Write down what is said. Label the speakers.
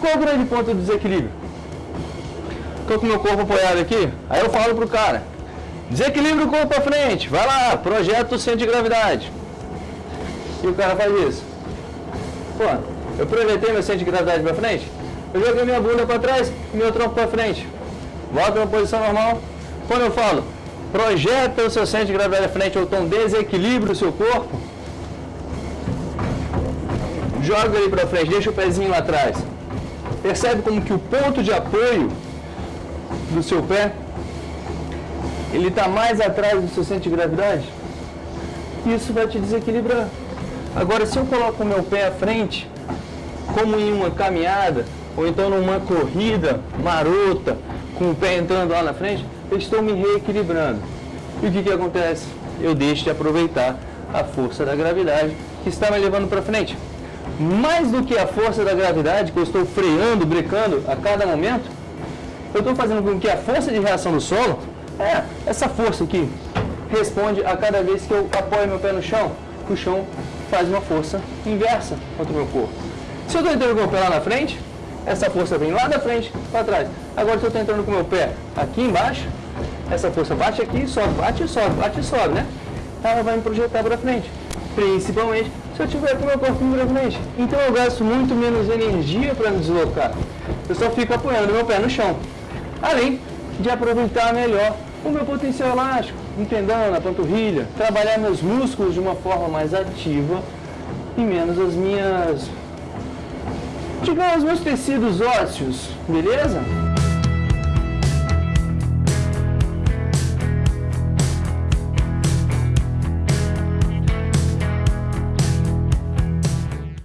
Speaker 1: Qual o grande ponto do desequilíbrio? Estou com meu corpo apoiado aqui, aí eu falo pro cara, desequilíbrio o corpo para frente, vai lá, projeta o centro de gravidade. E o cara faz isso. Pô, eu projetei meu centro de gravidade para frente, eu joguei minha bunda para trás e meu tronco para frente. Volta na posição normal. Quando eu falo, projeta o seu centro de gravidade para frente ou então desequilibra o seu corpo, joga ele para frente, deixa o pezinho lá atrás. Percebe como que o ponto de apoio do seu pé, ele está mais atrás do seu centro de gravidade? Isso vai te desequilibrar. Agora, se eu coloco o meu pé à frente, como em uma caminhada, ou então numa corrida marota, com o pé entrando lá na frente, eu estou me reequilibrando. E o que, que acontece? Eu deixo de aproveitar a força da gravidade que está me levando para frente. Mais do que a força da gravidade, que eu estou freando, brecando a cada momento, eu estou fazendo com que a força de reação do solo, é essa força aqui, responde a cada vez que eu apoio meu pé no chão, o chão faz uma força inversa contra o meu corpo. Se eu estou entrando com o pé lá na frente, essa força vem lá da frente para trás. Agora se eu estou entrando com o meu pé aqui embaixo, essa força bate aqui, sobe, bate sobe, bate sobe, né? Ela vai me projetar para frente. Principalmente se eu tiver com o meu corpo para frente. Então eu gasto muito menos energia para me deslocar. Eu só fico apoiando meu pé no chão. Além de aproveitar melhor o meu potencial elástico, no na panturrilha, trabalhar meus músculos de uma forma mais ativa e menos as minhas, digamos, meus tecidos ósseos, beleza?